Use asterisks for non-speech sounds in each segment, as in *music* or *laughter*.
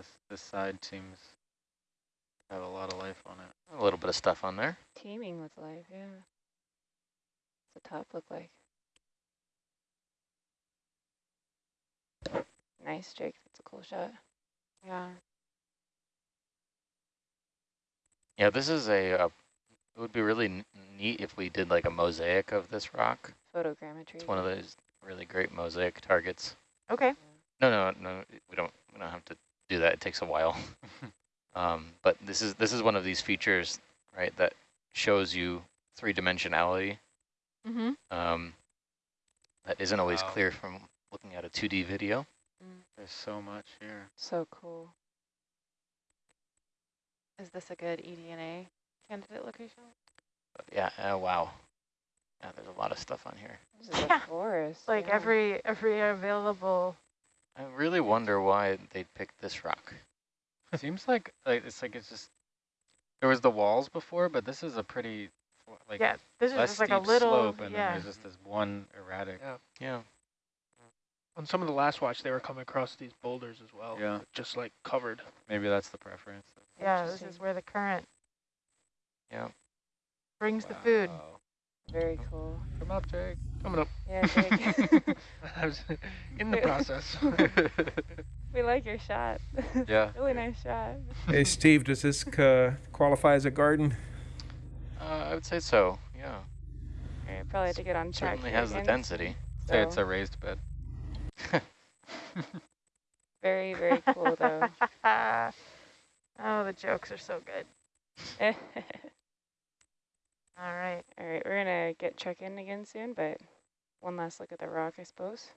this this side seems to have a lot of life on it. A little bit of stuff on there. Teeming with life, yeah. What's the top look like? Nice, Jake. That's a cool shot. Yeah. Yeah, this is a, uh, it would be really n- neat if we did like a mosaic of this rock. Photogrammetry. It's one of those really great mosaic targets. Okay. No, no, no, we don't, we don't have to do that. It takes a while. *laughs* um, but this is, this is one of these features, right, that shows you three dimensionality. Mm-hmm. Um, that isn't always Wow. clear from looking at a 2D video. There's so much here. So cool. Is this a good E EDNA candidate location? But yeah, oh, wow. Yeah, there's a lot of stuff on here. This is Yeah. a forest. Like yeah. every every available. I really wonder why they picked this rock. Seems like like it's like it's just there was the walls before, but this is a pretty like yeah, this is less just like a steep little. slope, and then there's just this one erratic. Yeah. Yeah. On some of the last watch, they were coming across these boulders as well. Yeah. Just like covered. Maybe that's the preference. Yeah, this is where the current Yeah. brings the food. Very cool. Come up, Jake. Coming up. Yeah, Jake. *laughs* I was in the *laughs* process. *laughs* we like your shot. Yeah. really nice shot. Hey, Steve, does this uh, qualify as a garden? Uh, I would say so, yeah. All right, probably have to get on track. Certainly here has the again. density. Say it's a raised bed. very, very cool though. oh, the jokes are so good. All All right. right, we're gonna get check in again soon, but one last look at the rock, I suppose.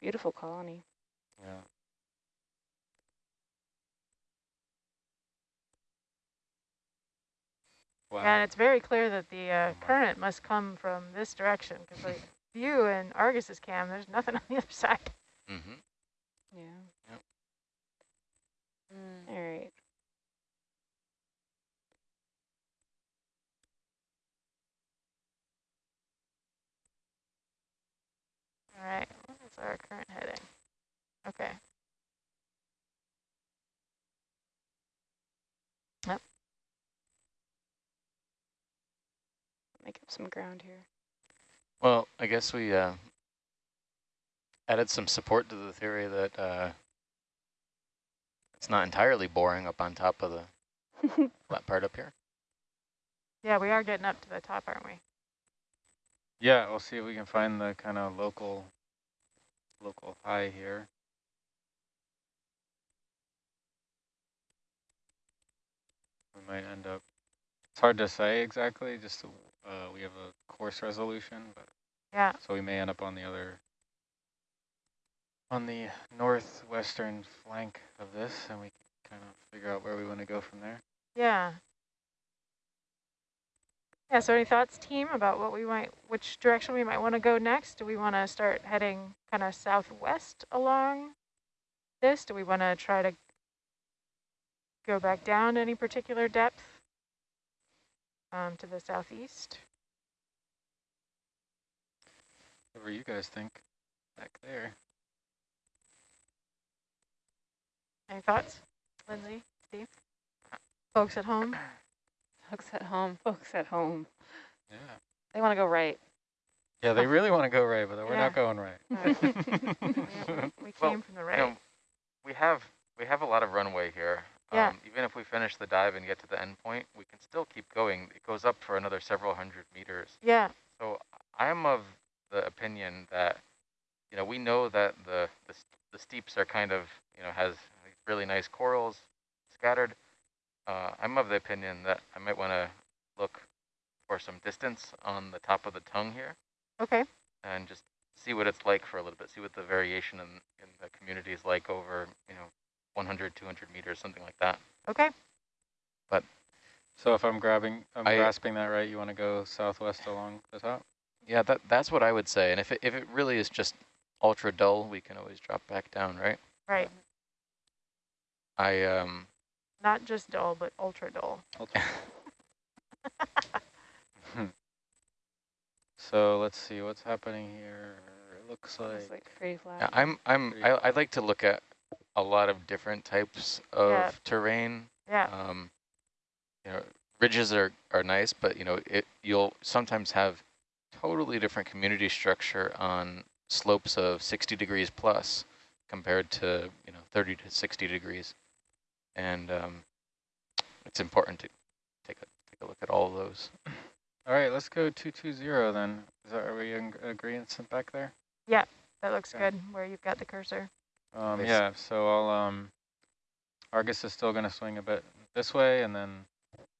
Beautiful colony. Yeah. Wow. And it's very clear that the uh, Oh current must come from this direction because like *laughs* view in Argus's cam, there's nothing *laughs* on the other side. Mm-hmm. Yeah. Yep. All right. All right, what is our current heading? Okay. Yep. Make up some ground here. Well, I guess we uh, added some support to the theory that uh, it's not entirely boring up on top of the *laughs* flat part up here. Yeah, we are getting up to the top, aren't we? Yeah, we'll see if we can find the kind of local local high here. We might end up. It's hard to say exactly. Just uh, we have a course resolution, but Yeah. so we may end up on the other on the northwestern flank of this, and we can kind of figure out where we want to go from there. Yeah. Yeah, so any thoughts, team, about what we might, which direction we might want to go next? Do we want to start heading kind of southwest along this? Do we want to try to go back down to any particular depth um, to the southeast? Whatever you guys think back there. Any thoughts, Lindsay, Steve? Folks at home? *clears throat* Folks at home. Folks at home. Yeah. They want to go right. Yeah, they really want to go right, but we're Yeah. not going right. *laughs* We Well, came from the right. You know, we have we have a lot of runway here. Yeah. Um, even if we finish the dive and get to the end point, we can still keep going. It goes up for another several hundred meters. yeah, So I am of the opinion that, you know, we know that the, the, the steeps are kind of, you know, has really nice corals scattered. Uh, I'm of the opinion that I might want to look for some distance on the top of the tongue here okay. and just see what it's like for a little bit, see what the variation in, in the community is like over, you know, 100, 200 meters, something like that. Okay. But so if I'm grabbing, I'm I- grasping that right, you want to go southwest along the top? Yeah, that that's what I would say. And if it, if it really is just ultra dull, we can always drop back down, right? Right. I um Not just dull, but ultra dull. Ultra. *laughs* So let's see what's happening here. It looks like, It's like pretty flat. Yeah, I'm I'm I I like to look at a lot of different types of Yeah. terrain. Yeah. Um, you know, ridges are, are nice, but you know, it you'll sometimes have totally different community structure on slopes of 60 degrees plus compared to, you know, 30 to 60 degrees. And um, it's important to take a, take a look at all of those. All right, let's go 220 then. Is that, are we in agreement back there? Yeah, that looks Okay. good where you've got the cursor. Um, yeah, so I'll, um, Argus is still gonna swing a bit this way and then,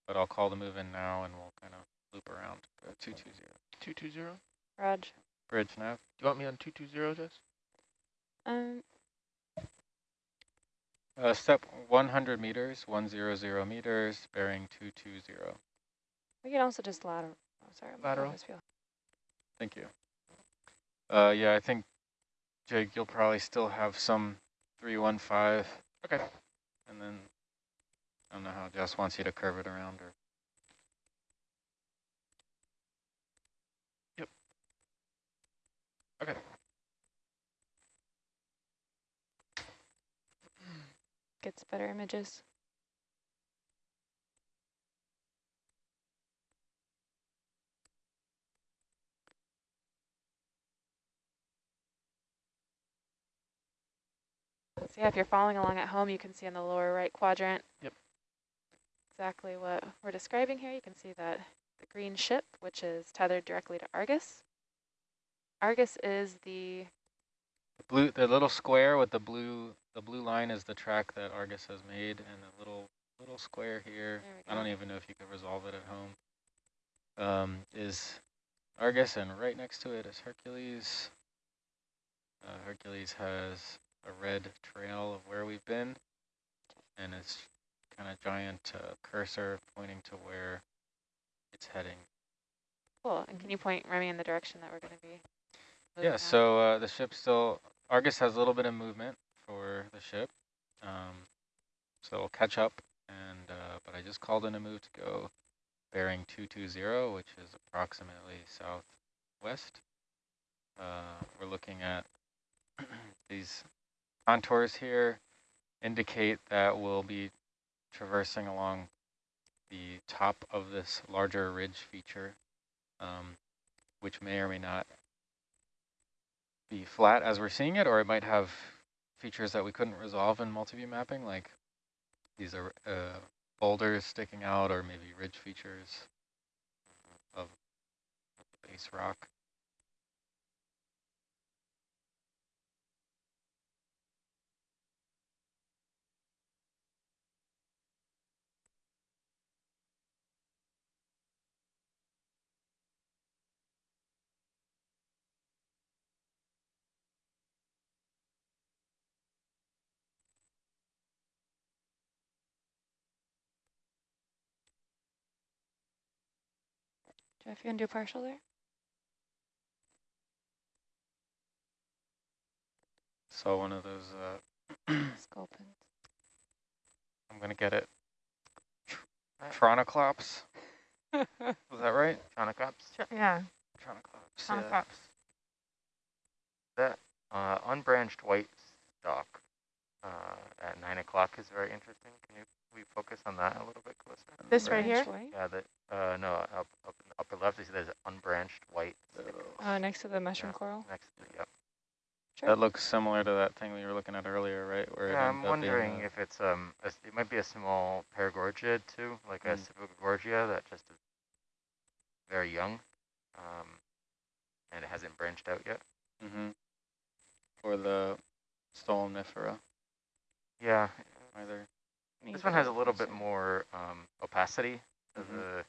but I'll call the move in now and we'll kind of loop around. Go 220. 220? Raj. Bridge nav. Do you want me on 220, Jess? Um, Uh, step 100 meters, 100 meters, bearing 220. we can also just lateral. Oh, sorry. I'm Lateral. always Thank you. Uh, yeah, I think, Jake, you'll probably still have some 315. Okay. And then, I don't know how Jess wants you to curve it around or. Yep. Okay. Gets better images. So yeah, if you're following along at home, you can see in the lower right quadrant. Yep. Exactly what we're describing here. You can see that the green ship, which is tethered directly to Argus. Argus is the The blue, the little square with the blue, the blue line is the track that Argus has made, and the little, little square here. I don't even know if you could resolve it at home. Um, is Argus, and right next to it is Hercules. Uh, Hercules has a red trail of where we've been, and it's kind of giant uh, cursor pointing to where it's heading. cool. And can you point Remy in the direction that we're going to be? Yeah, so uh, the ship still, Argus has a little bit of movement for the ship. Um, so it'll catch up, and uh, but I just called in a move to go bearing 220, which is approximately southwest. Uh, we're looking at *clears throat* these contours here indicate that we'll be traversing along the top of this larger ridge feature, um, which may or may not be flat as we're seeing it, or it might have features that we couldn't resolve in multi-view mapping, like these are uh, boulders sticking out, or maybe ridge features of base rock. Jeff, you want to do a partial there? Saw one of those, uh, *clears throat* Sculpin. I'm gonna get it, Uh, Tronoclops, was *laughs* that right? Tronicops? Ch- Yeah, Tronoclops, on yeah. That uh, unbranched white stalk uh, at 9 o'clock is very interesting. Can you we focus on that a little bit closer? This right here? White? Yeah, that, uh, no, up, up in the upper left, you see there's unbranched white Oh, next to the mushroom Yeah. coral? next to, yeah. Sure. That looks similar to that thing we were looking at earlier, right? Where Yeah, I'm wondering uh, if it's, um, a s it might be a small paragorgia too, like a Mm. Sibogagorgia that just is very young, um, and it hasn't branched out yet. hmm Or the stolonifera, Yeah, either. Need this one has a little bit more um, opacity to Mhm. the,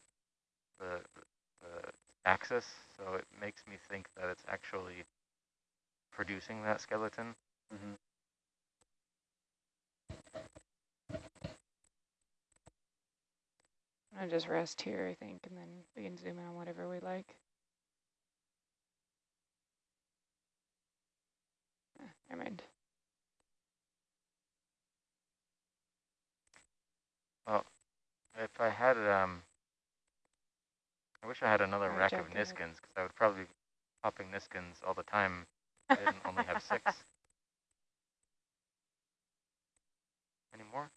the the axis, so it makes me think that it's actually producing that skeleton. hmm I'm gonna just rest here, I think, and then we can zoom in on whatever we like. Eh, Never mind. If I had, um, I wish I had another I'm rack joking. of Niskins because I would probably be popping Niskins all the time. I didn't only have six. *laughs* Any more?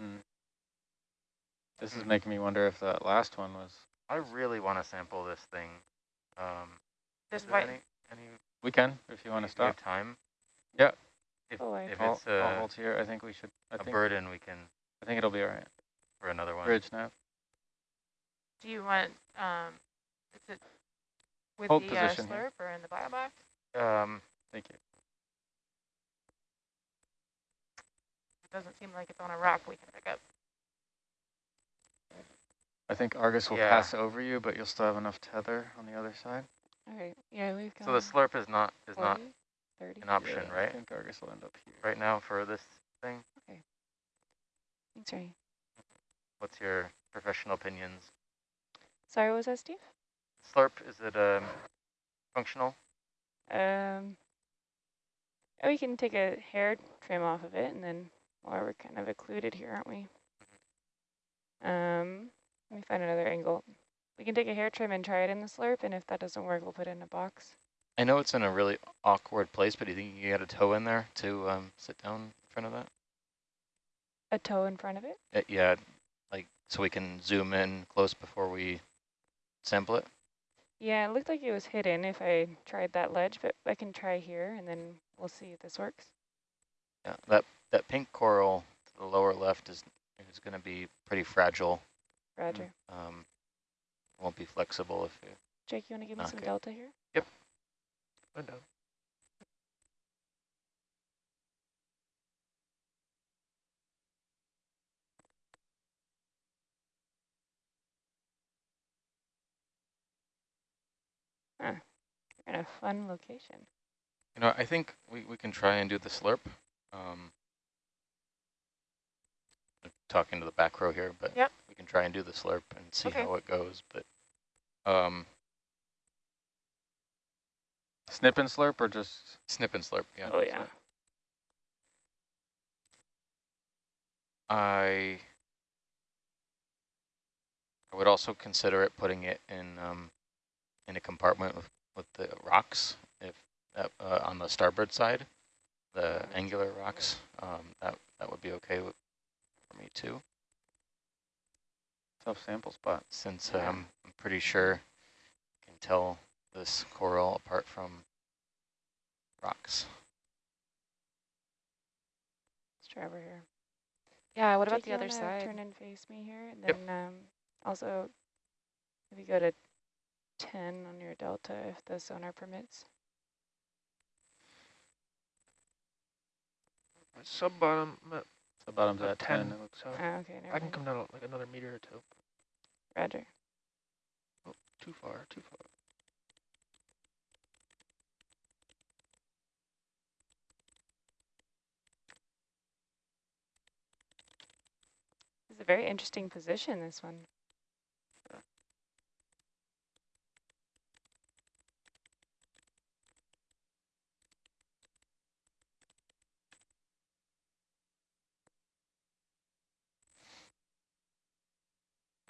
Mm. This is making me wonder if that last one was. I really want to sample this thing. Um, this white. Any, any, we can if you want to stop. Time. Yeah. If, Oh, I- if I'll, it's I'll a, hold here. I think we should, I a think, burden, we can, I think it'll be all right. for another one. Bridge nav. do you want, um, is it with Hold the uh, position here. slurp or in the bio box? Um, Thank you. It doesn't seem like it's on a rock we can pick up. I think Argus will Yeah. pass over you, but you'll still have enough tether on the other side. All right, yeah, we've got so the slurp is not, is not 40, 30. an option, Yeah, I right? think Argus will end up here. Right now for this thing? Okay. Thanks, Remy. What's your professional opinions? Sorry, what was that, Steve? Slurp, is it, um, functional? Um, oh, we can take a hair trim off of it, and then, well, we're kind of occluded here, aren't we? Um, let me find another angle. We can take a hair trim and try it in the slurp, and if that doesn't work, we'll put it in a box. I know it's in a really awkward place, but do you think you get a toe in there to um, sit down in front of that? A toe in front of it? Uh, yeah, like so we can zoom in close before we sample it. Yeah, it looked like it was hidden if I tried that ledge, but I can try here, and then we'll see if this works. Yeah, that that pink coral to the lower left is is going to be pretty fragile. Roger. Um, won't be flexible if you. Jake, you want to give me some Okay. delta here? I'm down. You're in a fun location. You know, I think we, we can try and do the slurp. Um, talking to the back row here, but Yep. we can try and do the slurp and see Okay. how it goes. But um, Snip and slurp or just, snip and slurp, yeah. oh, yeah. I I would also consider it putting it in um, in a compartment with, with the rocks, if that, uh, on the starboard side, the angular rocks. Um, that that would be okay with, for me too, tough sample spot. since Yeah. um, I'm pretty sure I can tell this coral apart from rocks. Let's try over here. Yeah, what about the other side? turn Turn and face me here, and Yep. then um, also if you go to 10 on your delta, if the sonar permits. My sub bottom, I'm at bottom's at 10. 10, it looks so Ah, okay, never I can come down like another meter or two. Roger. Oh, too far, too far. Is a very interesting position, this one.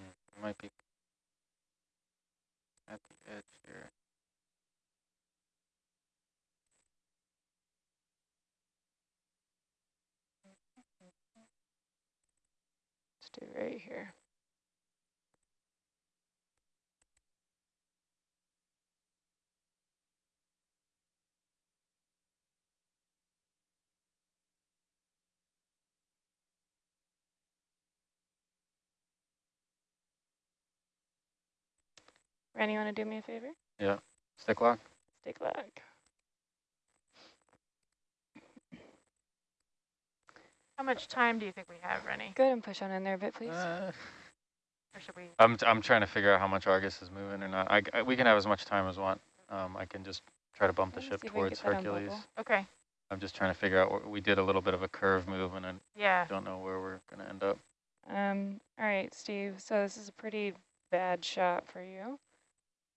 Mm, might be at the edge here. Let's right here. Randy, you want to do me a favor? Yeah. Stick lock? Stick lock. How much time do you think we have, Rennie? Go ahead and push on in there a bit, please. Uh, Or should we? I'm, I'm trying to figure out how much Argus is moving or not. I, I- we can have as much time as we want. Um, I can just try to bump the ship see if we can towards get that on Hercules. Okay, I'm just trying to figure out, what we did a little bit of a curve move and I yeah. don't know where we're going to end up. Um, all right, Steve. So this is a pretty bad shot for you.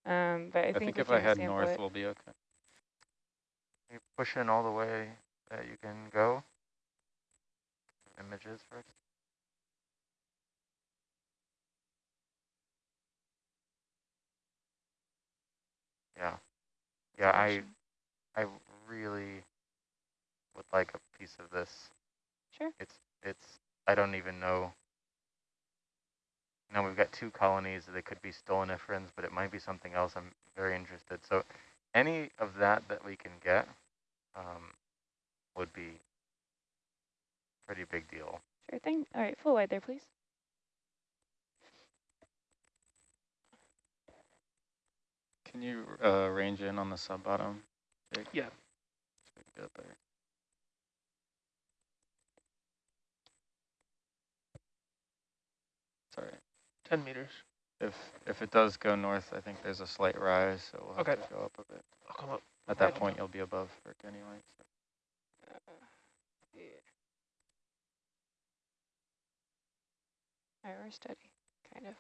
Um, but I, I, think, think if I can head north, it. we'll be okay. You push in all the way that you can go. Images first. Yeah. Yeah, I I really would like a piece of this. Sure. It's it's I don't even know Now we've got two colonies. that could be stoloniferae, but it might be something else. I'm very interested. So any of that that we can get um, would be pretty big deal. Sure thing. All right, full wide there, please. Can you uh, range in on the sub bottom? Jake? Yeah. So we can get it better. Sorry. 10 meters. If if it does go north, I think there's a slight rise, so we'll have Okay. to go up a bit. I'll come up. At that point, you'll be above Frick anyway. So. Right, we're kind of.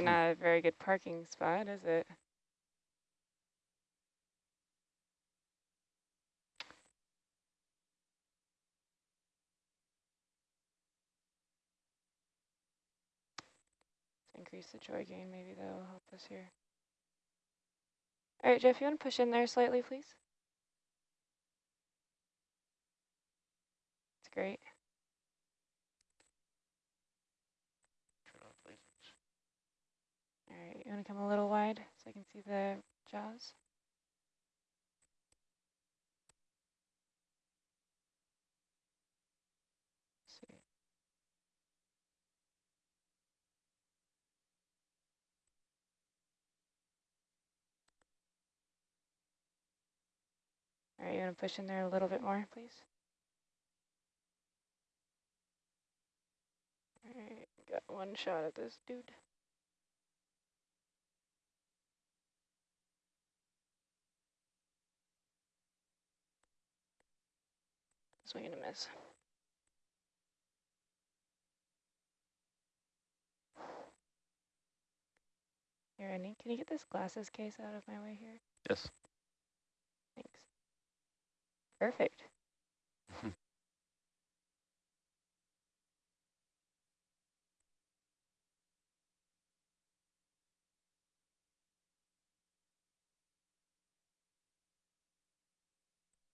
Hmm. not a very good parking spot, is it? Let's increase the joy gain, maybe that'll help us here. All right, Jeff, you want to push in there slightly, please? That's great. All right, you want to come a little wide so I can see the jaws? see. All right, you want to push in there a little bit more, please? All right, got one shot at this dude. Swing and a miss. Here, Annie, can you get this glasses case out of my way here? Yes. Perfect. *laughs*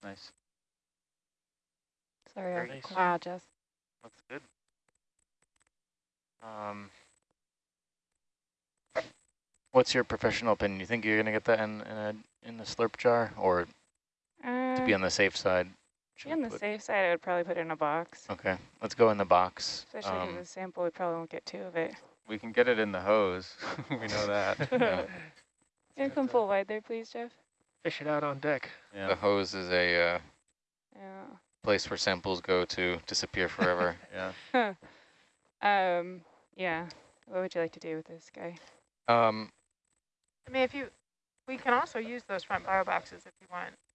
Nice. Sorry, Very nice. wow, Jess. Looks good. Um, What's your professional opinion? You think you're gonna get that in in, a, in the slurp jar, or Uh, to be on the safe side? be on the put- safe side, I would probably put it in a box. Okay, let's go in the box. Especially because Um, the sample, we probably won't get two of it. We can get it in the hose. *laughs* we know that. *laughs* Yeah. You can come full wide there, please, Jeff? Fish it out on deck. Yeah. The hose is a uh, Yeah. place where samples go to disappear forever. *laughs* Yeah. Um, yeah. What would you like to do with this guy? um, I mean, if you, we can also use those front bio boxes if you want, because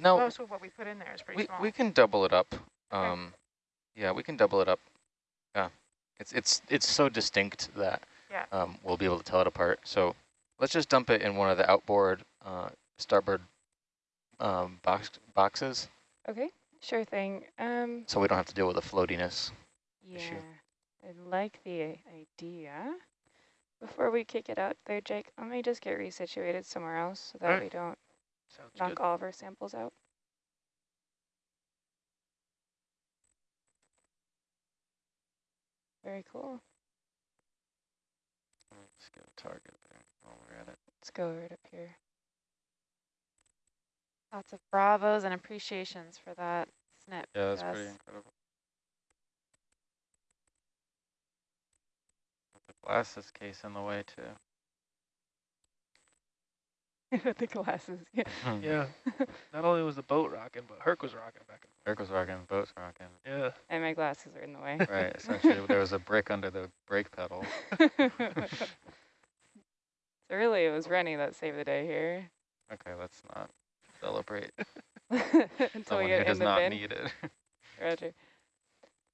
No. most of what we put in there is pretty we small. we can double it up. Um, yeah, we can double it up. Yeah, it's it's it's so distinct that Yeah. um, we'll be able to tell it apart. So let's just dump it in one of the outboard uh, starboard um, box boxes, Okay, sure thing. Um, so we don't have to deal with the floatiness. yeah, issue. I like the idea. Before we kick it out there, Jake, let me just get resituated somewhere else so that Alright. we don't Sounds knock good. all of our samples out. Very cool. Let's get a target there while we're at it. Let's go right up here. Lots of bravos and appreciations for that snip. Yeah, that's pretty incredible. The glasses case in the way too. With *laughs* the glasses. Yeah. Hmm. Yeah. Not only was the boat rocking, but Herc was rocking back Eric was rocking, boat's rocking. Yeah. And my glasses are in the way. Right, essentially there was a brick under the brake pedal. *laughs* so really, it was Rennie that saved the day here. Okay, let's not celebrate *laughs* Until we someone who get in does the not bin. need it. Roger.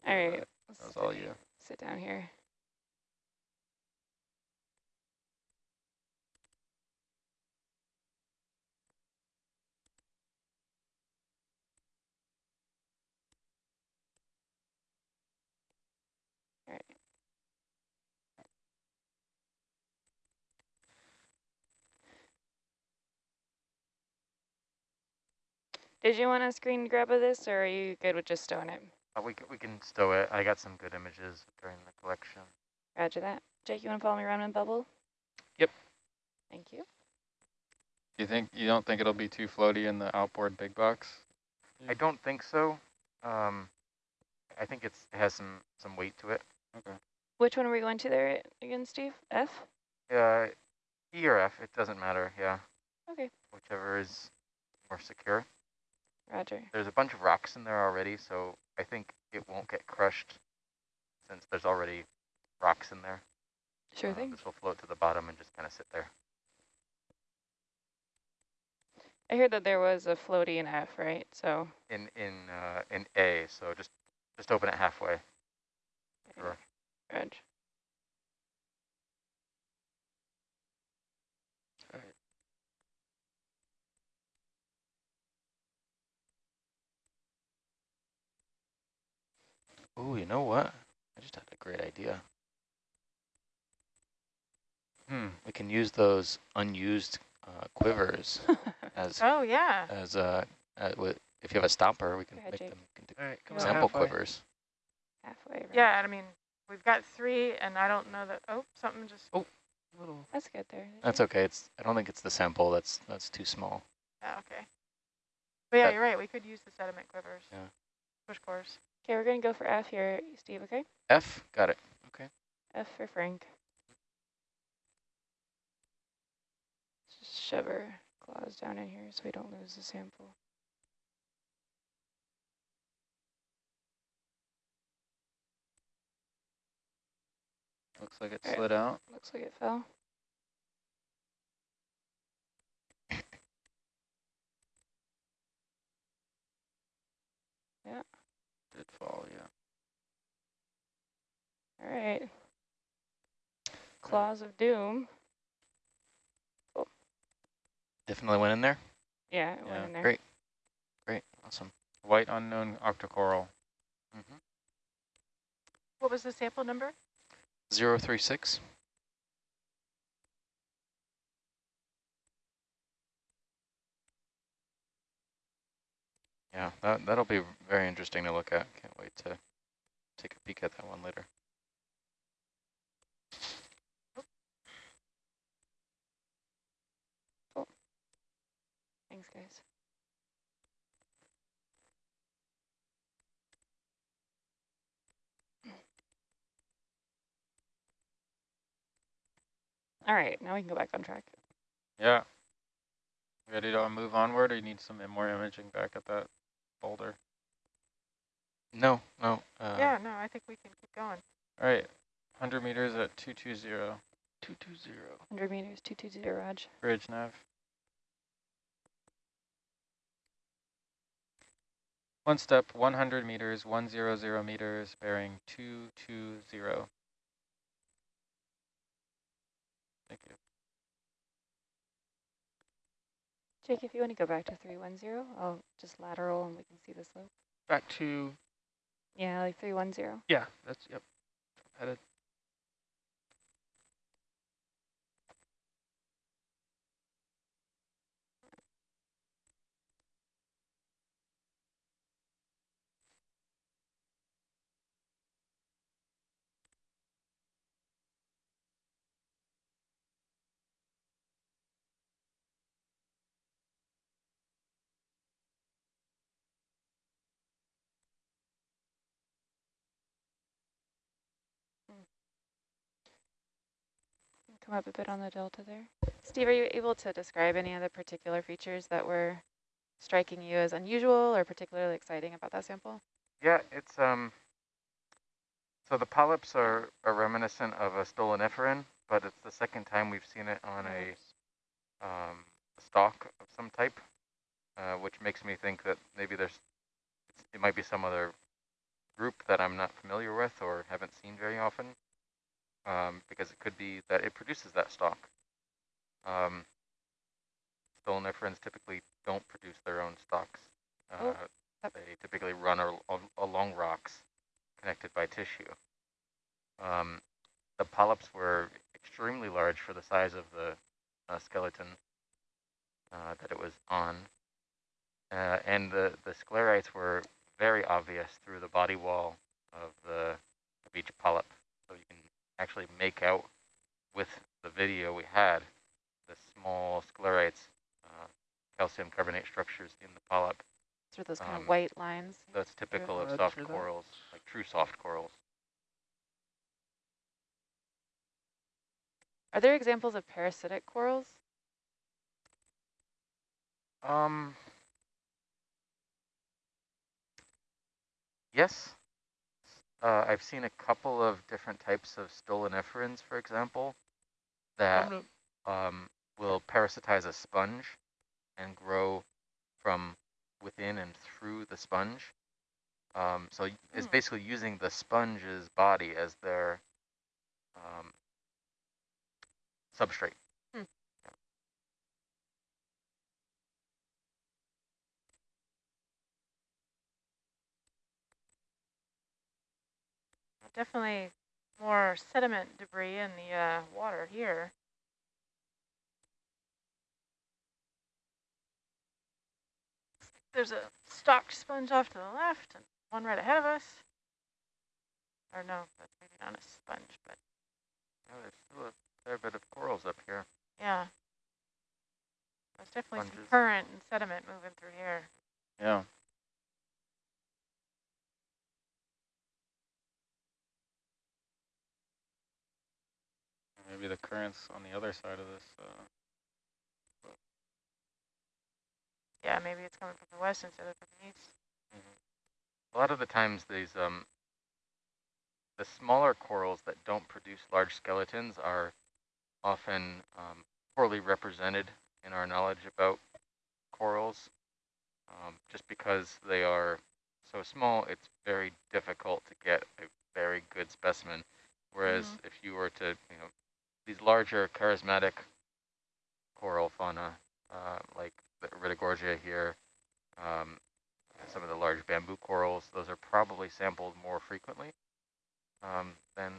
All right. That let's was all you. Sit down here. All right. Did you want to screen grab of this, or are you good with just stowing it? Uh, we, we can stow it. I got some good images during the collection. Roger that. Jake, you want to follow me around in bubble? Yep. Thank you. You think, you don't think it'll be too floaty in the outboard big box? I don't think so. Um, I think it's it has some some weight to it. Okay. Which one are we going to there again, Steve? F? Uh, E or F, it doesn't matter. Yeah. Okay. Whichever is more secure. Roger. There's a bunch of rocks in there already, so I think it won't get crushed since there's already rocks in there. Sure Uh, thing. This will float to the bottom and just kind of sit there. I heard that there was a floaty in F, right? So, In in uh, in A, so just just open it halfway. Sure. Reg. Ooh, you know what? I just had a great idea. Hmm. We can use those unused uh, quivers *laughs* as Oh, yeah. as uh, uh with, if you have a stopper, we can ahead, make Jake. them into All right, come sample halfway. quivers. Halfway. Reg. Yeah, I mean, we've got three, and I don't know that, oh, something just, Little. That's good there. That's okay. It's I don't think it's the sample. That's that's too small. yeah, okay. But yeah, That- you're right, we could use the sediment quivers. Yeah. Push cores. Okay, we're going to go for F here, Steve, okay? F, got it. Okay. F for Frank. Just shove our claws down in here so we don't lose the sample. Looks like it slid out. Looks like it fell. *laughs* Did fall, yeah. All right. Claws of Doom. Definitely went in there. Yeah, it Yeah, went in there. Great. Great. Awesome. White unknown octocoral. Mm -hmm. What was the sample number? Zero three six. Yeah, that that'll be very interesting to look at. Can't wait to take a peek at that one later. Oh, thanks, guys. All right, now we can go back on track. Yeah. Ready to move onward, or you need some more imaging back at that boulder? No, no. Uh, yeah, no, I think we can keep going. All right, 100 meters at 220, Two two zero. 100 meters, 220 Raj. bridge nav. One step, 100 meters, 100 meters, bearing 220. Thank you. Jake, if you want to go back to 310, I'll just lateral and we can see the slope. Back to, Yeah, like 310. yeah, that's, yep. Headed. Come up a bit on the delta there. Steve, are you able to describe any of the particular features that were striking you as unusual or particularly exciting about that sample? Yeah, it's um. So the polyps are, are reminiscent of a stoloniferan, but it's the second time we've seen it on a um, stalk of some type, uh, which makes me think that maybe there's it might be some other group that I'm not familiar with or haven't seen very often, um, because it could be that it produces that stalk. Um, stoloniferans typically don't produce their own stalks. Uh, Oh, yep. They typically run al al along rocks connected by tissue. Um, the polyps were extremely large for the size of the uh, skeleton uh, that it was on. uh, and the, the sclerites were very obvious through the body wall of the of each polyp. So you can actually make out with the video we had the small sclerites, uh, calcium carbonate structures in the polyp. Sort of those kind Um, of white lines. That's typical of Roger soft that. corals, like true soft corals. Are there examples of parasitic corals? Um. Yes. Uh, I've seen a couple of different types of stoloniferans, for example, that um, will parasitize a sponge and grow from within and through the sponge. Um, so y- it's Hmm. basically using the sponge's body as their um, substrate. Definitely more sediment debris in the uh, water here. There's a stalked sponge off to the left and one right ahead of us. Or no, that's maybe not a sponge, but Yeah, there's still a fair bit of corals up here. yeah. There's definitely some current and sediment moving through here. Yeah. Maybe the currents on the other side of this. Uh, Yeah, maybe it's coming from the west instead of from the east. A lot of the times these um the smaller corals that don't produce large skeletons are often um, poorly represented in our knowledge about corals. Um, just because they are so small, it's very difficult to get a very good specimen. Whereas Mhm. if you were to, you know, these larger charismatic coral fauna, uh, like the Iridogorgia here, um, some of the large bamboo corals, those are probably sampled more frequently um, than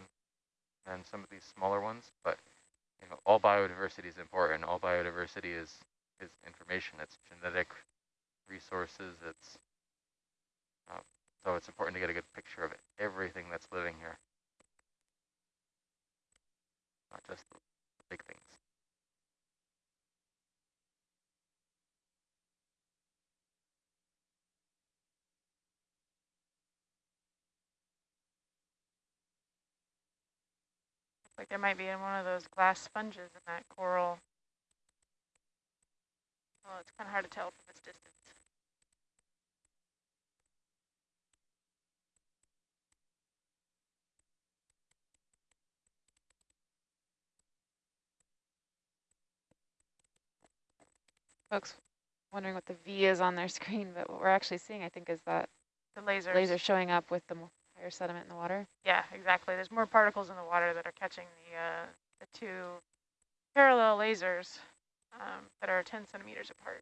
than some of these smaller ones. But you know, all biodiversity is important. All biodiversity is is information. It's genetic resources. It's uh, so it's important to get a good picture of everything that's living here, not just big things. Like there might be in one of those glass sponges in that coral. Well, it's kind of hard to tell from this distance. Folks wondering what the V is on their *laughs* screen, but what we're actually seeing, I think, is that The lasers. laser showing up with the higher sediment in the water. Yeah, exactly. There's more particles in the water that are catching the uh, the two parallel lasers um, that are 10 centimeters apart.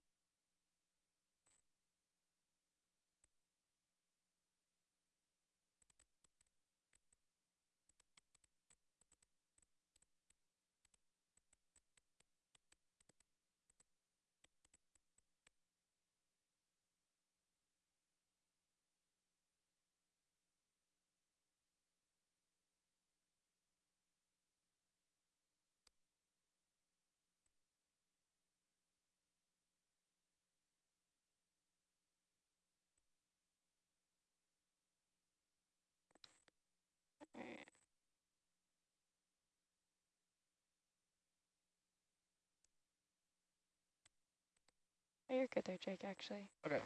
Right. Oh, you're good there, Jake, actually. Okay.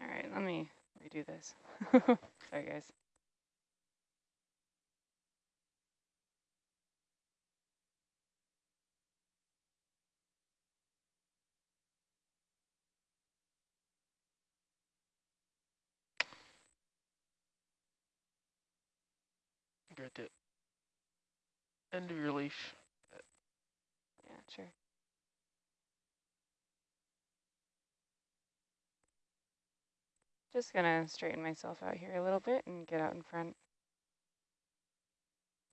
All right, let me redo this. *laughs* Sorry, guys. You're at the end of your leash. Yeah, sure. Just gonna straighten myself out here a little bit and get out in front.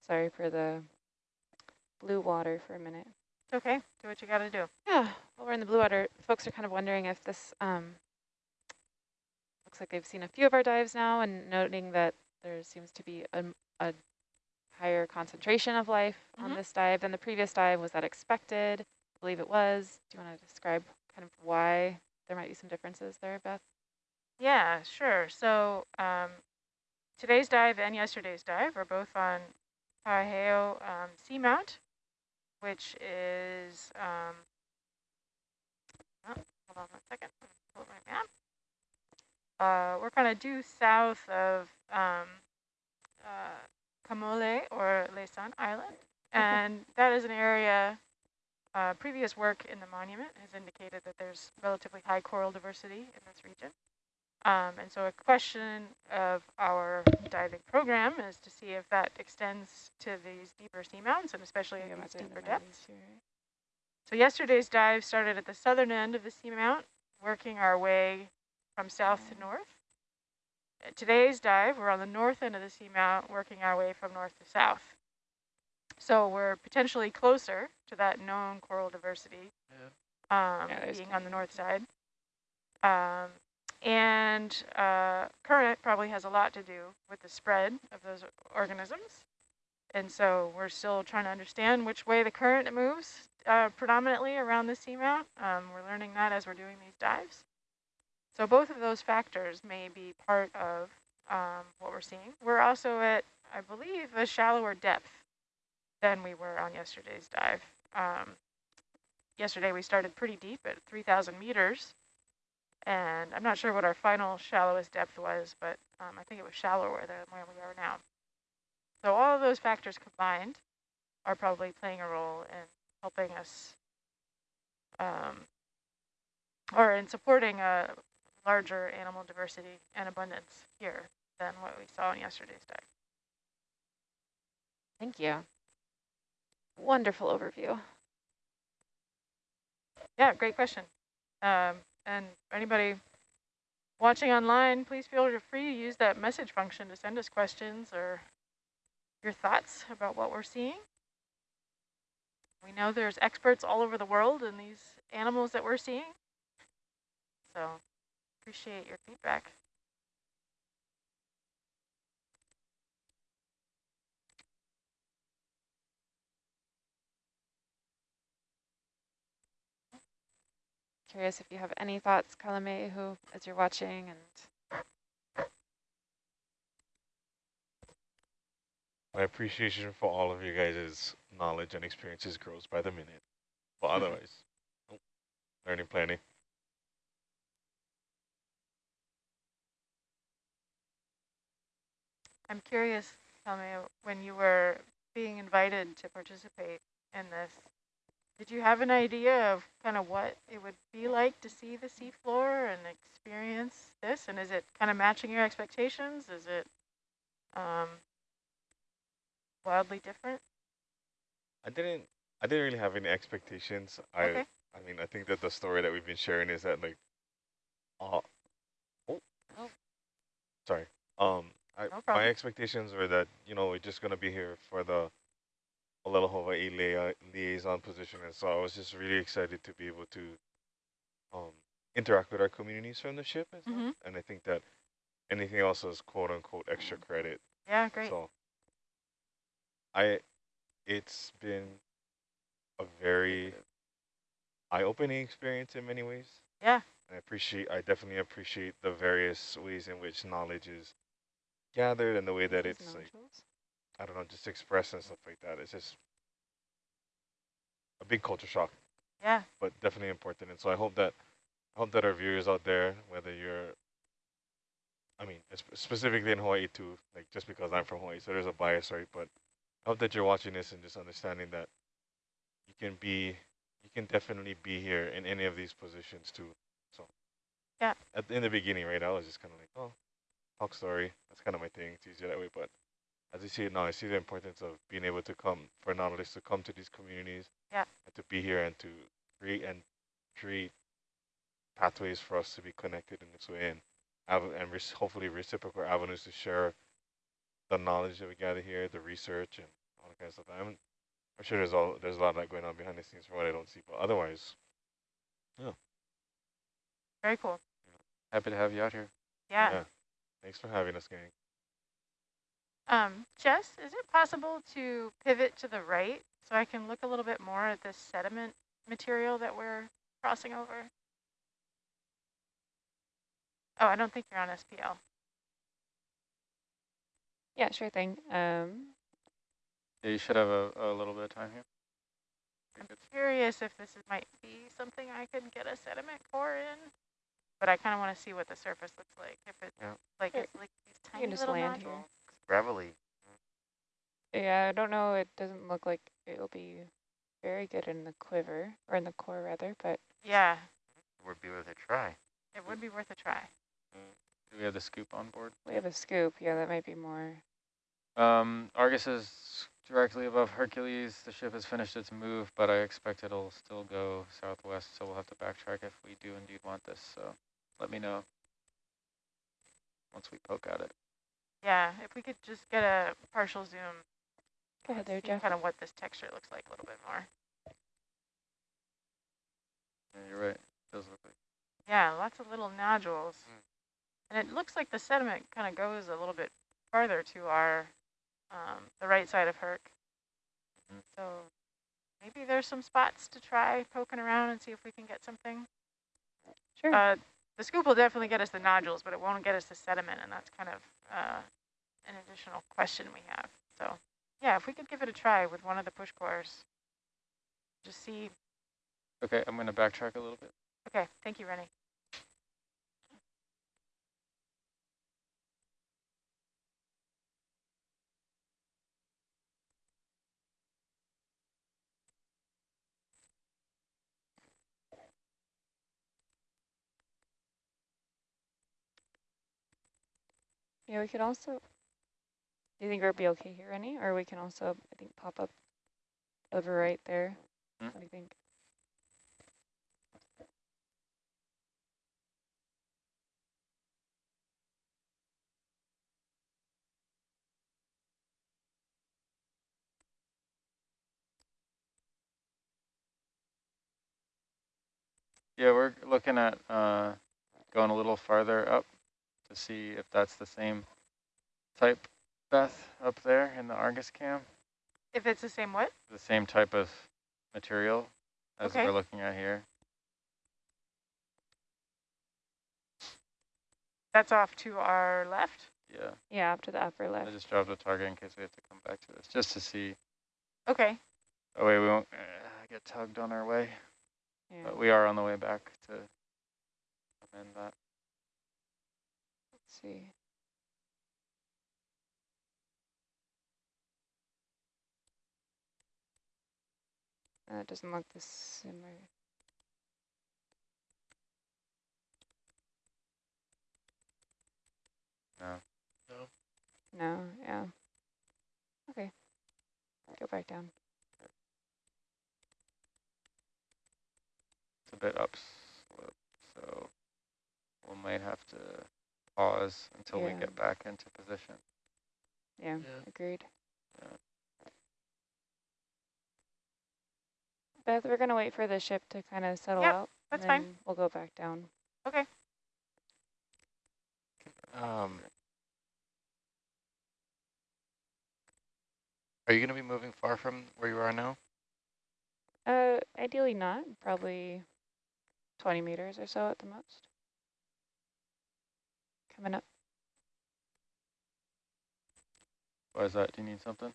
Sorry for the blue water for a minute. It's okay. Do what you got to do. Yeah, Well, we're in the blue water, folks are kind of wondering if this um, looks like they've seen a few of our dives now and noting that there seems to be a, a higher concentration of life Mhm. on this dive than the previous dive. Was that expected? I believe it was. Do you want to describe kind of why there might be some differences there, Beth? Yeah, sure. So um, today's dive and yesterday's dive are both on Paiheo um, Seamount, which is, um, oh, hold on one second, let pull up my map. Uh, we're kind of due south of um, uh, Kamole or Laysan Island, and that is an area, uh, previous work in the monument has indicated that there's relatively high coral diversity in this region. Um, and so a question of our diving program is to see if that extends to these deeper seamounts and especially at these deeper depths. here. So yesterday's dive started at the southern end of the seamount, working our way from south to north. Today's dive, we're on the north end of the seamount, working our way from north to south. So we're potentially closer to that known coral diversity, um, Yeah, being on the north side. Um, and uh, current probably has a lot to do with the spread of those organisms. And so we're still trying to understand which way the current moves uh, predominantly around the seamount. Um, we're learning that as we're doing these dives. So both of those factors may be part of um, what we're seeing. We're also at, I believe, a shallower depth than we were on yesterday's dive. Um, yesterday we started pretty deep at 3,000 meters. And I'm not sure what our final shallowest depth was, but um, I think it was shallower than where we are now. So all of those factors combined are probably playing a role in helping us, um, or in supporting a larger animal diversity and abundance here than what we saw in yesterday's dive. Thank you. Wonderful overview. Yeah, great question. Um, and anybody watching online, please feel free to use that message function to send us questions or your thoughts about what we're seeing. We know there's experts all over the world in these animals that we're seeing. So appreciate your feedback. Curious if you have any thoughts, Kalame, who, as you're watching, and My appreciation for all of you guys' knowledge and experiences grows by the minute. But *laughs* otherwise, nope, learning plenty. I'm curious, tell me, when you were being invited to participate in this, did you have an idea of kind of what it would be like to see the seafloor and experience this? And is it kind of matching your expectations? Is it um, wildly different? I didn't I didn't really have any expectations. I Okay. I mean I think that the story that we've been sharing is that like uh, oh, Oh. sorry. Um I, No my expectations were that, you know, we're just gonna be here for the Olelo Hawaii lia liaison position and so I was just really excited to be able to um interact with our communities from the ship and stuff. Mhm. And I think that anything else is quote unquote extra credit. Yeah, great. So I it's been a very eye-opening experience in many ways. Yeah. I appreciate I definitely appreciate the various ways in which knowledge is gathered and the way that it's like. I don't know, just expressed and stuff like that. It's just a big culture shock, Yeah, but definitely important. And so I hope that I hope that our viewers out there, whether you're I mean, specifically in Hawaii too, like just because I'm from Hawaii, so there's a bias, right? But I hope that you're watching this and just understanding that you can be, you can definitely be here in any of these positions too. So, Yeah. At, in the beginning, right, I was just kind of like, oh, talk story. That's kind of my thing. It's easier that way. But as you see it now, I see the importance of being able to come for Nautilus to come to these communities. Yeah. And to be here and to create and create pathways for us to be connected in this way and and hopefully reciprocal avenues to share the knowledge that we gather here, the research and all that kind of stuff. I'm, I'm sure there's all there's a lot of that going on behind the scenes from what I don't see, but otherwise, yeah. Very cool. Happy to have you out here. Yeah. yeah. Thanks for having us, gang. Um, Jess, is it possible to pivot to the right so I can look a little bit more at this sediment material that we're crossing over? Oh, I don't think you're on SPL. Yeah, sure thing. Um, yeah, you should have a, a little bit of time here. I'm curious if this is, might be something I could get a sediment core in, but I kind of want to see what the surface looks like. If it's Yeah. like Sure. it's like these you tiny can just little land here. nodules. Gravelly. Yeah, I don't know. It doesn't look like it'll be very good in the quiver, or in the core rather, but Yeah, it Would be worth a try. it would be worth a try. Do we have the scoop on board? we have a scoop. Yeah, that might be more. Um, Argus is directly above Hercules. The ship has finished its move, but I expect it'll still go southwest, so we'll have to backtrack if we do indeed want this. So let me know once we poke at it. Yeah, if we could just get a partial zoom. Go ahead there, Jeff. Kind of what this texture looks like a little bit more. Yeah, you're right. It does look like Yeah, lots of little nodules. And it looks like the sediment kind of goes a little bit farther to our, um, the right side of Herc. Mhm. So maybe there's some spots to try poking around and see if we can get something. Sure. Uh, the scoop will definitely get us the nodules, but it won't get us the sediment, and that's kind of uh, an additional question we have. So yeah, if we could give it a try with one of the push cores, just see. Okay, I'm going to backtrack a little bit. Okay, thank you, Rennie. Yeah, we could also. Do you think we'll be okay here, any? Or we can also, I think, pop up over right there. Hmm? What do you think? Yeah, we're looking at uh, going a little farther up to see if that's the same type, Beth, up there in the Argus cam. If it's the same what? The same type of material as Okay. we're looking at here. That's off to our left. Yeah, Yeah, up to the upper left. I just dropped a target in case we have to come back to this, just to see. Okay. Oh wait, we won't uh, get tugged on our way, Yeah. but we are on the way back to amend that. Let's see. Uh, doesn't look the similar. No. No, yeah. Okay. Go back down. It's a bit upslope, so we might have to pause until we get back into position. Yeah, Yeah. agreed. Yeah. Beth, we're gonna wait for the ship to kind of settle Yep, out. that's and fine. then We'll go back down. Okay. Um, are you going to be moving far from where you are now? Uh, ideally not. Probably 20 meters or so at the most. Coming up. Why is that? Do you need something?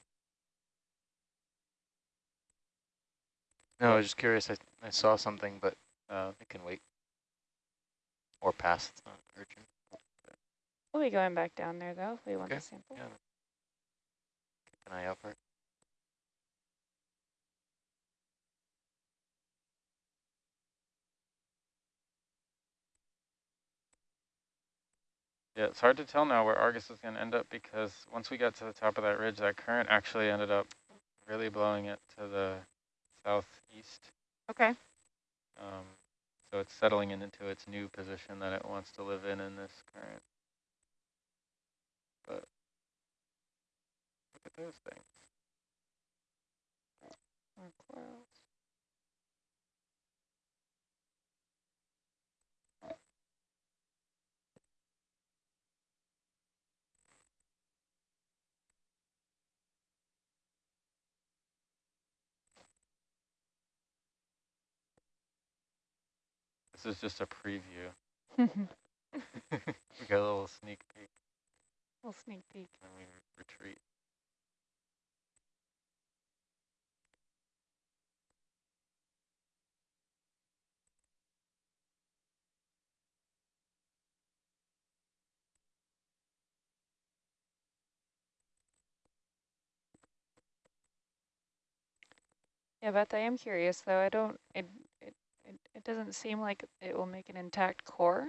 No, I was just curious. I, I saw something, but Uh, it can wait. Or pass. It's not urgent. We'll be going back down there though if we want Okay, the sample. Yeah. Keep an eye out for it. Yeah, it's hard to tell now where Argus is going to end up because once we got to the top of that ridge, that current actually ended up really blowing it to the southeast. Okay. Um, so it's settling into its new position that it wants to live in in this current. But look at those things. This is just a preview. *laughs* *laughs* we got a little sneak peek Little sneak peek. and we retreat. Yeah, Beth, I am curious though. I don't, it, it, doesn't seem like it will make an intact core.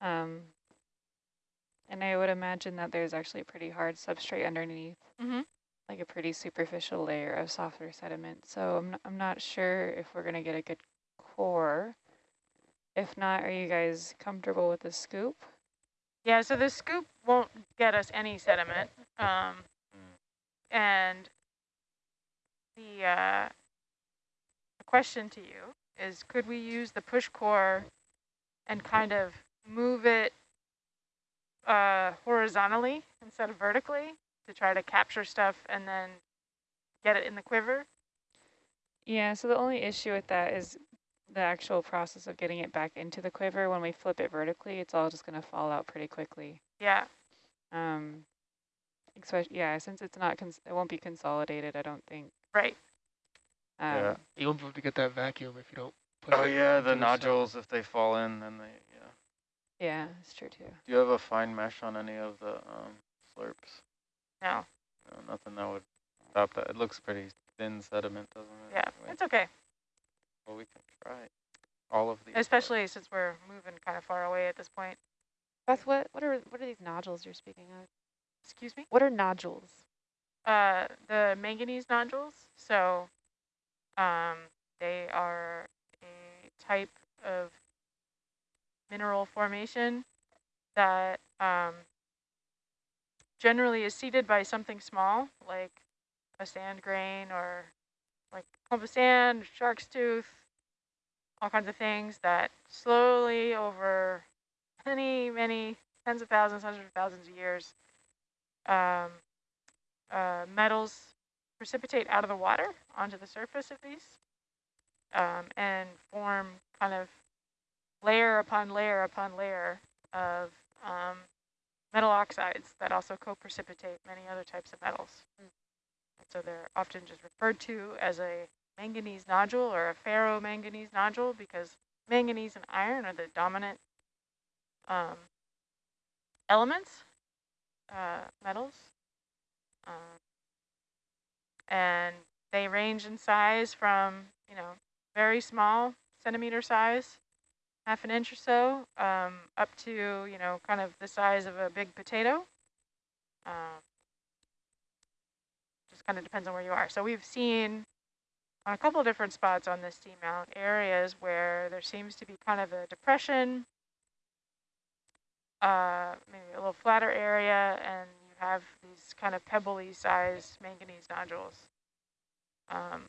Um, and I would imagine that there's actually a pretty hard substrate underneath, Mm-hmm. like a pretty superficial layer of softer sediment. So I'm not, I'm not sure if we're gonna get a good core. If not, are you guys comfortable with the scoop? Yeah, so the scoop won't get us any sediment. Um, Mm. and the, uh, the question to you is, could we use the push core and kind of move it uh, horizontally instead of vertically to try to capture stuff and then get it in the quiver? Yeah, so the only issue with that is the actual process of getting it back into the quiver. When we flip it vertically, it's all just gonna fall out pretty quickly. Yeah. Um, especially, yeah, since it's not, cons it won't be consolidated, I don't think. Right. Um, Yeah. You won't be able to get that vacuum if you don't put Oh it yeah, the cell. nodules, if they fall in, then they, yeah. Yeah, it's true too. Do you have a fine mesh on any of the um, slurps? No. No, nothing that would stop that. It looks pretty thin sediment, doesn't it? Yeah, Anyway, it's okay. well, we can try all of these. Especially since we're moving kind of far away at this point. Beth, what, what are what are these nodules you're speaking of? Excuse me? What are nodules? Uh, the manganese nodules. So um, they are a type of mineral formation that um, generally is seeded by something small, like a sand grain or like clump of sand, shark's tooth, all kinds of things that slowly over many, many tens of thousands, hundreds of thousands of years, um, uh, metals precipitate out of the water onto the surface of these um, and form kind of layer upon layer upon layer of um, metal oxides that also co-precipitate many other types of metals. Mm. So they're often just referred to as a manganese nodule or a ferromanganese nodule because manganese and iron are the dominant um, elements, uh, metals. Um, and they range in size from, you know, very small centimeter size, half an inch or so, um, up to, you know, kind of the size of a big potato. Um, just kind of depends on where you are. So we've seen on a couple different spots on this seamount areas where there seems to be kind of a depression, uh, maybe a little flatter area, and have these kind of pebbly sized manganese nodules. Um,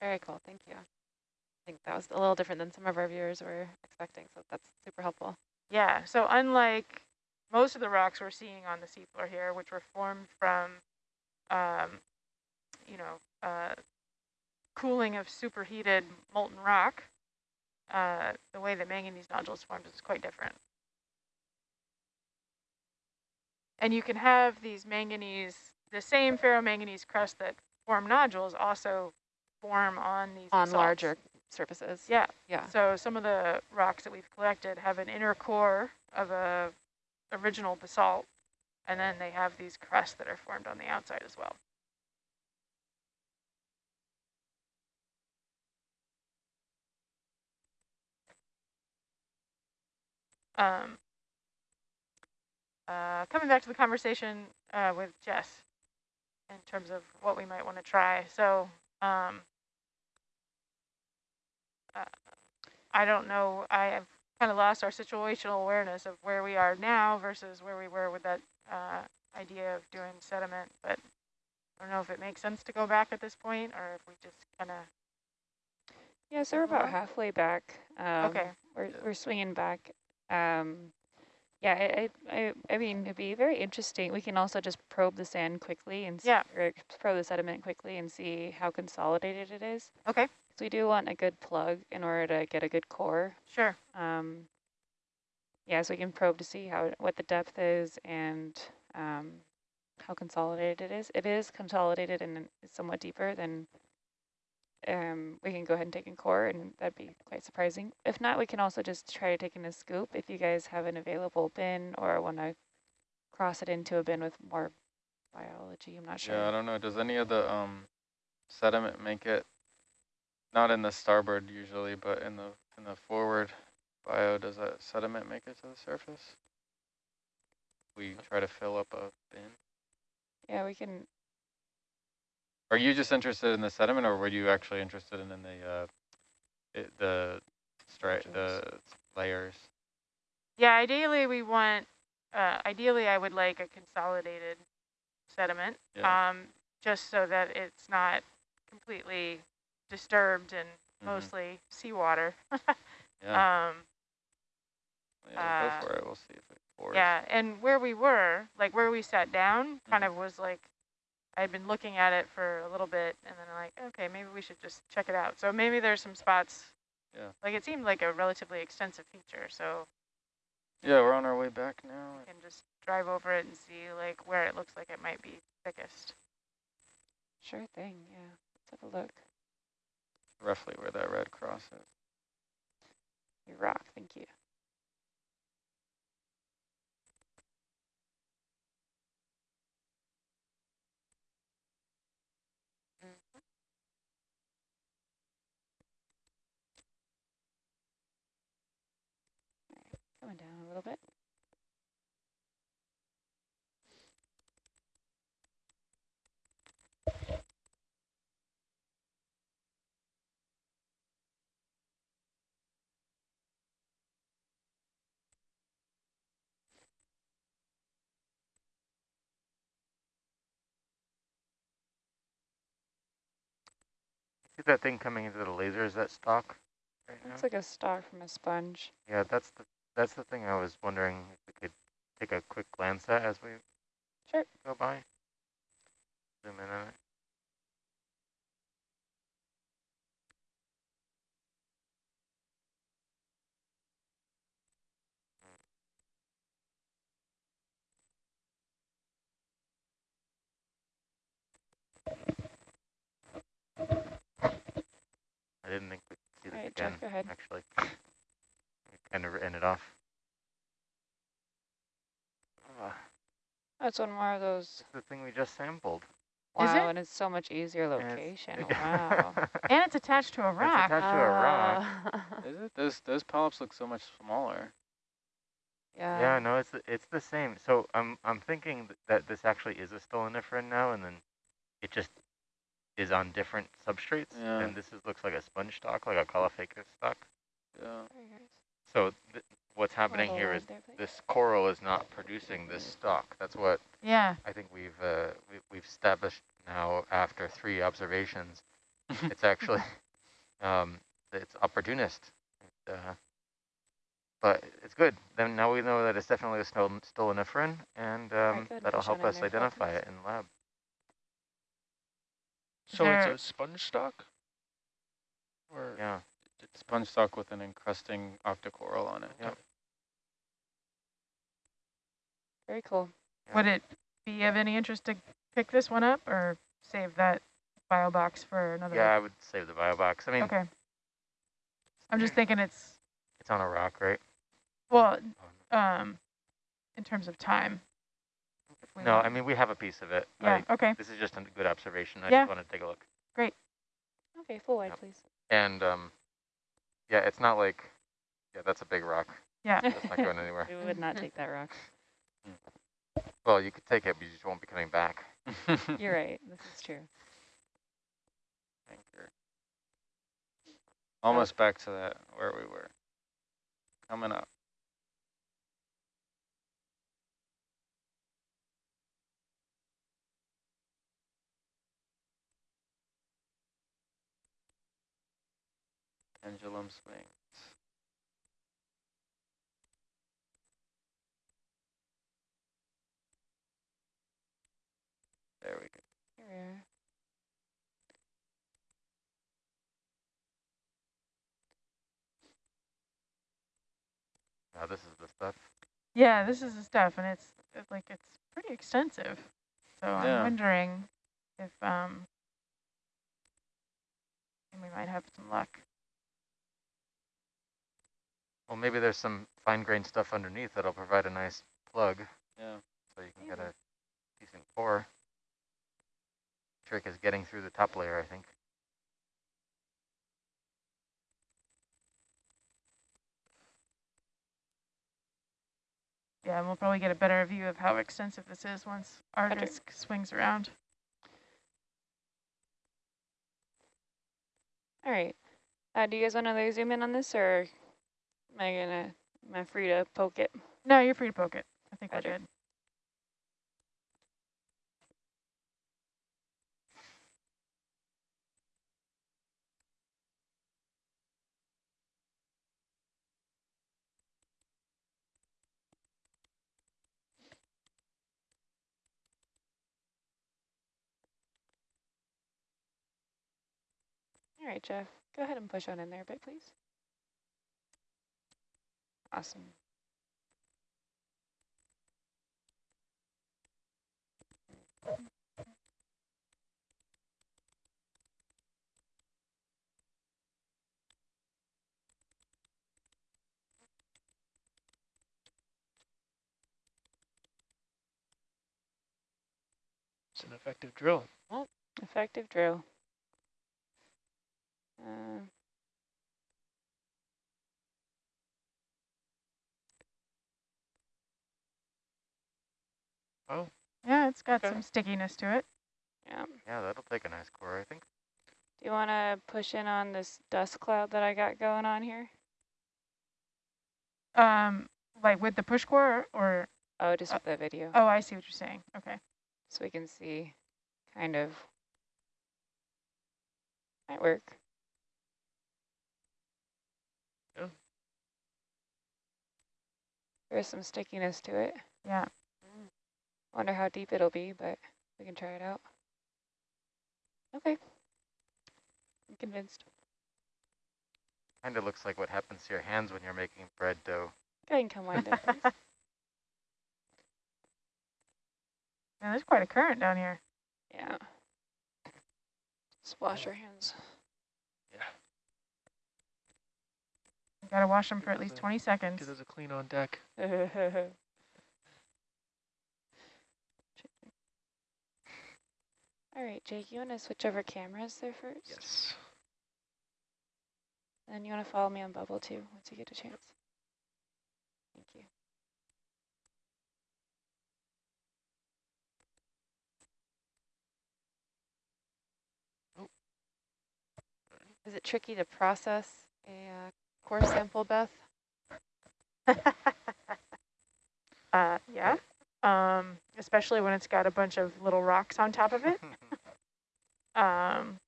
Very cool, thank you. I think that was a little different than some of our viewers were expecting, so that's super helpful. yeah, so unlike most of the rocks we're seeing on the seafloor here, which were formed from, um, you know, uh, cooling of superheated molten rock, uh, the way that manganese nodules formed is quite different. And you can have these manganese, the same ferromanganese crust that form nodules also form on these On basalts. larger surfaces. Yeah. Yeah. So some of the rocks that we've collected have an inner core of a original basalt, and then they have these crusts that are formed on the outside as well. Um, uh, coming back to the conversation uh, with Jess, in terms of what we might want to try. So um, uh, I don't know. I have kind of lost our situational awareness of where we are now versus where we were with that uh, idea of doing sediment. But I don't know if it makes sense to go back at this point or if we just kind of. Yeah, so we're about halfway back. Um, Okay. We're, we're swinging back. Um, yeah, I, I, I- mean, it'd be very interesting. We can also just probe the sand quickly and Yeah. or probe the sediment quickly and see how consolidated it is. Okay, So we do want a good plug in order to get a good core. sure. Um, yeah, so we can probe to see how what the depth is and um, how consolidated it is. It is consolidated and somewhat deeper than um, we can go ahead and take in core, and that'd be quite surprising. If not, we can also just try to take in a scoop if you guys have an available bin or want to cross it into a bin with more biology. I'm not sure. Yeah, I don't know. Does any of the um sediment make it? Not in the starboard usually, but in the in the forward bio, does that sediment make it to the surface? We try to fill up a bin. yeah, we can. Are you just interested in the sediment, or were you actually interested in, in the uh, it, the stri the layers? Yeah, ideally we want, uh, ideally I would like a consolidated sediment, Yeah. um, just so that it's not completely disturbed and Mhm. mostly seawater. *laughs* Yeah. Um, yeah, we'll uh, go for it. We'll see if it pours. yeah, and where we were, like where we sat down, kind Mhm. of was like, I'd been looking at it for a little bit, and then I'm like, okay, maybe we should just check it out. So maybe there's some spots. Yeah. Like it seemed like a relatively extensive feature, so Yeah, we're on our way back now. we can just drive over it and see like where it looks like it might be thickest. Sure thing. Yeah, let's have a look. Roughly where that red cross is. You rock. Thank you. Coming down a little bit. See that thing coming into the laser? Is that stalk? Right? Looks like a stalk from a sponge. Yeah, that's the that's the thing I was wondering if we could take a quick glance at as we Sure. go by. Zoom in on it. I didn't think we'd see this Alright, again, Jeff, go ahead. actually. We kind of written it off. That's one more of those. It's the thing we just sampled. Is Wow, it? and it's so much easier and it's- location. *laughs* Wow. And it's attached to a It's rock. attached to a rock. *laughs* Is it? Those those polyps look so much smaller. yeah. Yeah, no, it's the, it's the same. So I'm I'm thinking th that this actually is a stoloniferan now, and then it just is on different substrates, Yeah. and this is, looks like a sponge stalk, like a caulophacus stalk. Yeah. Very nice. So th what's happening hold here on is there, this coral is not producing this stalk. That's what Yeah. I think we've uh, we, we've established now after three observations. *laughs* it's actually *laughs* um, it's opportunist. It, uh, but it's good. Then now we know that it's definitely a stol stoloniferan, and um, good. that'll help us identify it in the lab. So There- it's a sponge stalk? Or Yeah. Sponge stalk with an encrusting octocoral on it. Yep. Very cool. yeah. Would it be of any interest to pick this one up or save that bio box for another? Yeah, I would save the bio box. I mean, Okay. I'm just *clears throat* thinking it's, it's on a rock, right? well, um, in terms of time. No, I mean we have a piece of it. Yeah, I, okay, this is just a good observation. I Yeah. just want to take a look. Great. Okay, full wide, Yep. please. And um, yeah, it's not like, yeah, that's a big rock. yeah. That's not going anywhere. *laughs* We would not take that rock. Mm. Well, you could take it, but you just won't be coming back. *laughs* You're right. This is true. Anchor. Almost back to that where we were. Coming up. Pendulum swings. There we go. Here we are. Now this is the stuff. Yeah, this is the stuff, and it's, it's like it's pretty extensive. So Yeah. I'm wondering if um we might have some luck. Well, maybe there's some fine grained stuff underneath that'll provide a nice plug, Yeah. so you can get a decent core. Trick is getting through the top layer, I think. Yeah, and we'll probably get a better view of how extensive this is once our Better. disk swings around. All right. Uh, do you guys want to zoom in on this, or am I gonna am I free to poke it? No, you're free to poke it. I think Roger. we're good. All right, Jeff. Go ahead and push on in there a bit, please. Awesome. It's an effective drill. Effective drill. Uh, Yeah, it's got Okay. some stickiness to it. yeah. Yeah, that'll take a nice core, I think. Do you want to push in on this dust cloud that I got going on here? Um, like with the push core or, Oh, just Uh, with the video, oh, I see what you're saying. Okay. so we can see kind of. Might work. Yeah. There's some stickiness to it. Yeah. Wonder how deep it'll be, but we can try it out. Okay. I'm convinced. Kind of looks like what happens to your hands when you're making bread dough. Go ahead and come wind up, *laughs* please. Yeah, there's quite a current down here. Yeah. Just wash your hands. You gotta wash them for at least 20 seconds. Because there's a clean on deck. *laughs* *laughs* All right, Jake, you want to switch over cameras there first? Yes. And you want to follow me on bubble too, once you get a chance. Thank you. Is it tricky to process a uh, core sample, Beth? *laughs* Uh, yeah. Um, especially when it's got a bunch of little rocks on top of it. *laughs* Um,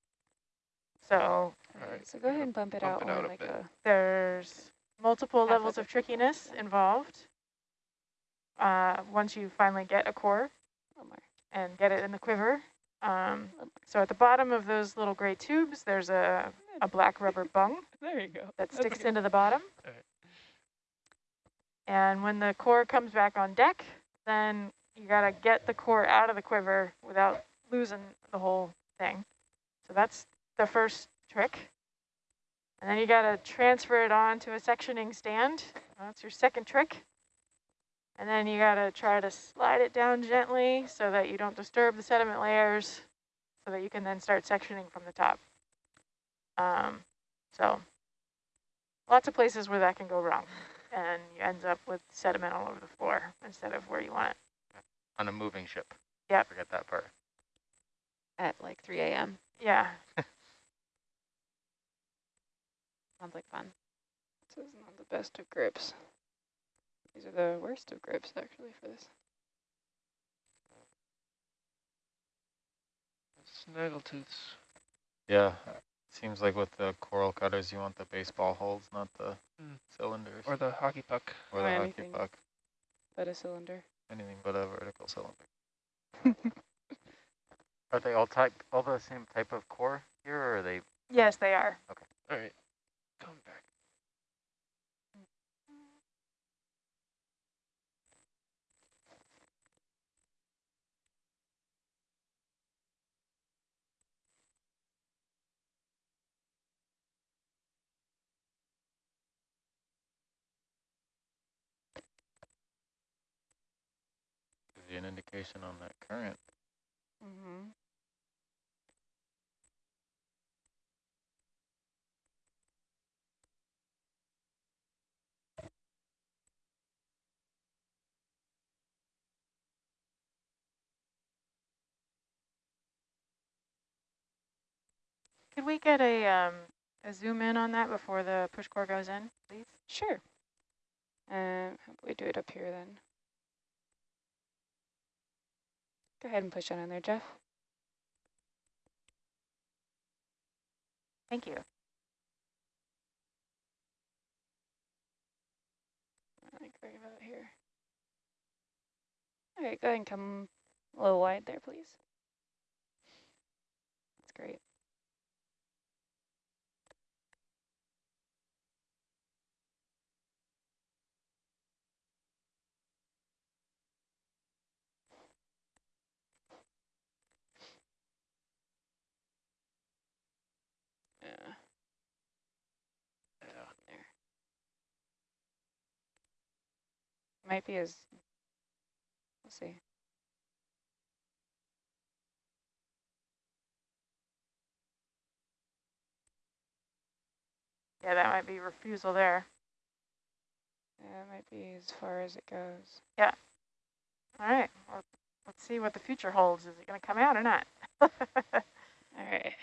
so All right, so go ahead and bump it bump out it out a like bit. a there's multiple levels of of trickiness involved. Uh, once you finally get a core little more. and get it in the quiver. Um, so at the bottom of those little gray tubes, there's a, a black rubber *laughs* bung. There you go. that sticks good. into the bottom. Alright. And when the core comes back on deck, then you gotta get the core out of the quiver without losing the whole thing. So that's the first trick. And then you gotta transfer it onto a sectioning stand. That's your second trick. And then you gotta try to slide it down gently so that you don't disturb the sediment layers so that you can then start sectioning from the top. Um, so lots of places where that can go wrong and you end up with sediment all over the floor instead of where you want it. On a moving ship. Yep. Forget that part. at like 3 a.m. Yeah. *laughs* Sounds like fun. This is not the best of grips. These are the worst of grips, actually, for this. Snaggletooths. Yeah, seems like with the coral cutters, you want the baseball holds, not the Mm. cylinders. Or the hockey puck. or or the hockey anything. puck. But a cylinder. Anything but a vertical cylinder. *laughs* Are they all type all the same type of core here, or are they? Yes, they are. Okay. All right. Indication on that current. Mm-hmm. Could we get a um, a zoom in on that before the push core goes in, please? Sure. Um, how about we do it up here then? Go ahead and push on in there, Jeff. Thank you. Like right about here. All right, go ahead and come a little wide there, please. That's great. Yeah. There. Might be as, we'll see. Yeah, that might be refusal there. Yeah, it might be as far as it goes. Yeah. All right. Well, let's see what the future holds. Is it going to come out or not? *laughs* All right.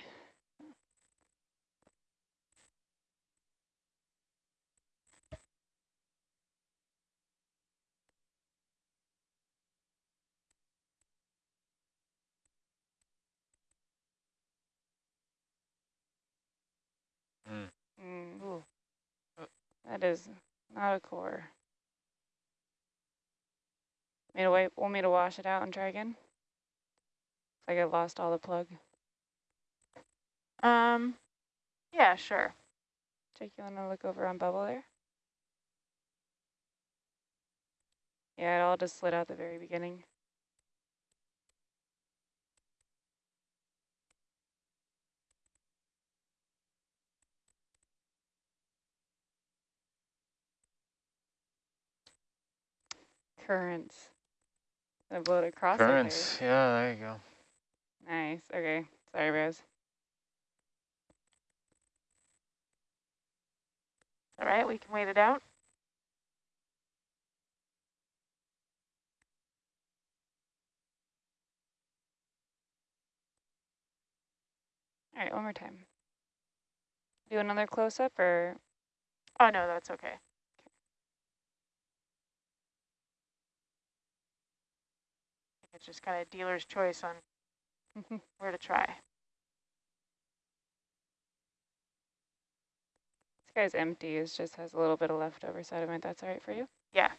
Mm. Mm. Ooh. That is not a core. To wait, want me to wash it out and try again? Like I lost all the plug. um, yeah, sure. Jake, you want to look over on bubble there? Yeah, it all just slid out the very beginning. Currents. Blew it across. Currents, yeah, there you go. Nice. Okay. Sorry, bros. All right, we can wait it out. All right, one more time. Do another close up or Oh, no, that's okay. It's just kind of dealer's choice on where to try. this guy's empty. It just has a little bit of leftover sediment. That's all right for you? Yeah.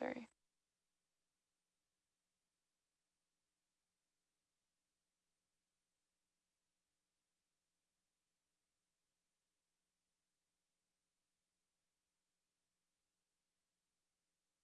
Sorry.